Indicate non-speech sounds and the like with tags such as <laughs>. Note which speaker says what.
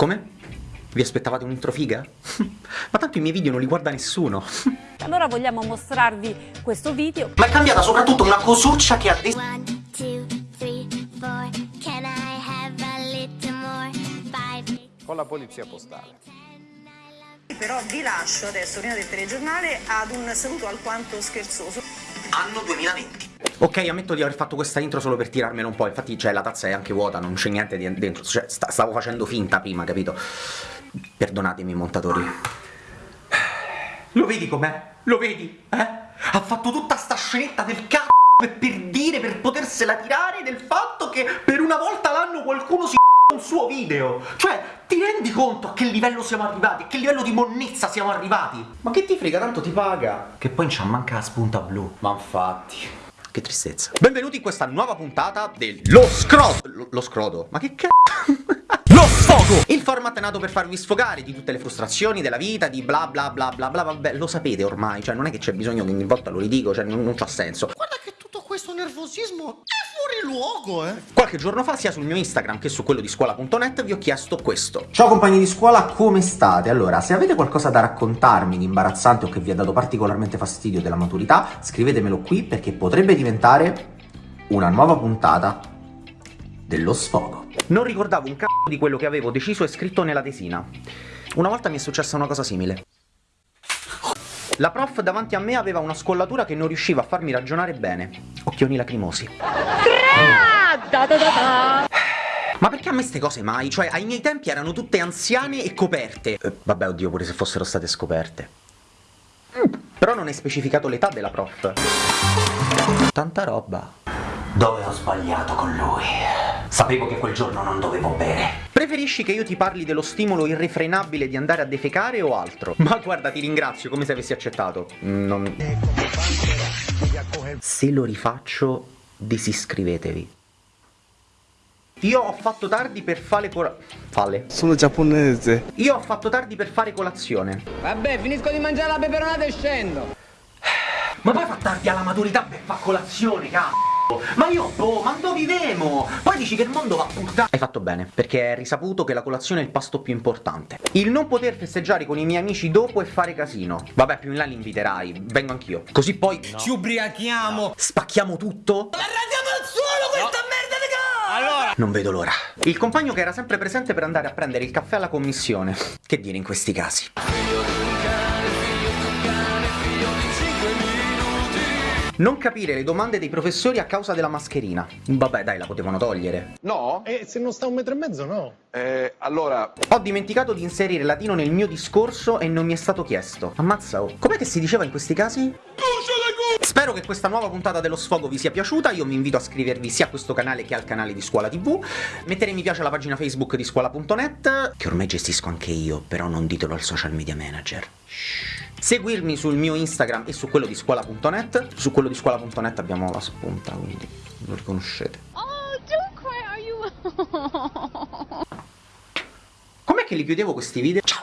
Speaker 1: Come? Vi aspettavate un intro figa? <laughs> Ma tanto i miei video non li guarda nessuno. <laughs>
Speaker 2: Allora vogliamo mostrarvi questo video.
Speaker 1: Ma è cambiata soprattutto una cosuccia che ha detto...
Speaker 3: One, two, three, four. Can I have a little more? Five.
Speaker 4: con la polizia postale.
Speaker 5: Però vi lascio adesso, prima del telegiornale, ad un saluto alquanto scherzoso.
Speaker 1: Anno 2020. Ok, ammetto di aver fatto questa intro solo per tirarmelo un po', infatti cioè, la tazza è anche vuota, non c'è niente dentro, cioè, sta- stavo facendo finta prima, capito? Perdonatemi, montatori. Lo vedi com'è? Lo vedi? Eh? Ha fatto tutta sta scenetta del c***o per, dire, per potersela tirare del fatto che per una volta l'anno qualcuno si un suo video. Cioè, ti rendi conto a che livello siamo arrivati? A che livello di monnezza siamo arrivati? Ma che ti frega, tanto ti paga. Che poi c'ha manca la spunta blu. Ma infatti... Che tristezza. Benvenuti in questa nuova puntata dello scrodo. Lo, lo scrodo? Ma che c***o? <laughs> Lo sfogo! Il format è nato per farvi sfogare di tutte le frustrazioni della vita, di bla bla bla bla bla, vabbè, lo sapete ormai, cioè non è che c'è bisogno che ogni volta lo ridico, cioè non, non c'ha senso.
Speaker 6: Guarda che tutto questo nervosismo è fuori luogo, eh!
Speaker 1: Qualche giorno fa, sia sul mio Instagram che su quello di scuola.net, vi ho chiesto questo. Ciao compagni di scuola, come state? Allora, se avete qualcosa da raccontarmi di imbarazzante o che vi ha dato particolarmente fastidio della maturità, scrivetemelo qui perché potrebbe diventare una nuova puntata dello sfogo. Non ricordavo un c***o di quello che avevo deciso e scritto nella tesina. Una volta mi è successa una cosa simile. La prof davanti a me aveva una scollatura che non riusciva a farmi ragionare bene. Occhioni lacrimosi. Ma perché a me ste cose mai? Cioè, ai miei tempi erano tutte anziane e coperte. Eh, vabbè, oddio, pure se fossero state scoperte. Però non è specificato l'età della prof. Tanta roba. Dove ho sbagliato con lui? Sapevo che quel giorno non dovevo bere. Preferisci che io ti parli dello stimolo irrefrenabile di andare a defecare o altro? Ma guarda, ti ringrazio, come se avessi accettato. Non... Se lo rifaccio, disiscrivetevi. Io ho fatto tardi per fare cora... Fale.
Speaker 7: Sono giapponese.
Speaker 1: Io ho fatto tardi per fare colazione.
Speaker 8: Vabbè, finisco di mangiare la peperonata e scendo.
Speaker 1: Ma poi fa tardi alla maturità per fare colazione, cazzo! Ma io, boh, ma dove vivemo? Poi dici che il mondo va a puttana. Hai fatto bene, perché è risaputo che la colazione è il pasto più importante. Il non poter festeggiare con i miei amici dopo e fare casino. Vabbè, più in là li inviterai, vengo anch'io. Così poi
Speaker 8: Ci ubriachiamo.
Speaker 1: spacchiamo tutto.
Speaker 8: Arrandiamo al suolo questa merda di cosa! Allora.
Speaker 1: Non vedo l'ora. Il compagno che era sempre presente per andare a prendere il caffè alla commissione. Che dire in questi casi? Non capire le domande dei professori a causa della mascherina. Vabbè, dai, la potevano togliere.
Speaker 4: No?
Speaker 7: E se non sta un metro e mezzo, no?
Speaker 4: Eh, allora,
Speaker 1: Ho dimenticato di inserire latino nel mio discorso e non mi è stato chiesto. Ammazza, oh. Com'è che si diceva in questi casi? Spero che questa nuova puntata dello sfogo vi sia piaciuta, io vi invito a iscrivervi sia a questo canale che al canale di Scuola TV, mettere mi piace alla pagina Facebook di scuola.net, che ormai gestisco anche io, però non ditelo al social media manager. Shh. Seguirmi sul mio Instagram e su quello di scuola.net, su quello di scuola.net abbiamo la spunta, quindi lo riconoscete.
Speaker 3: Oh, don't cry, are you?
Speaker 1: Com'è che li chiudevo questi video? Ciao!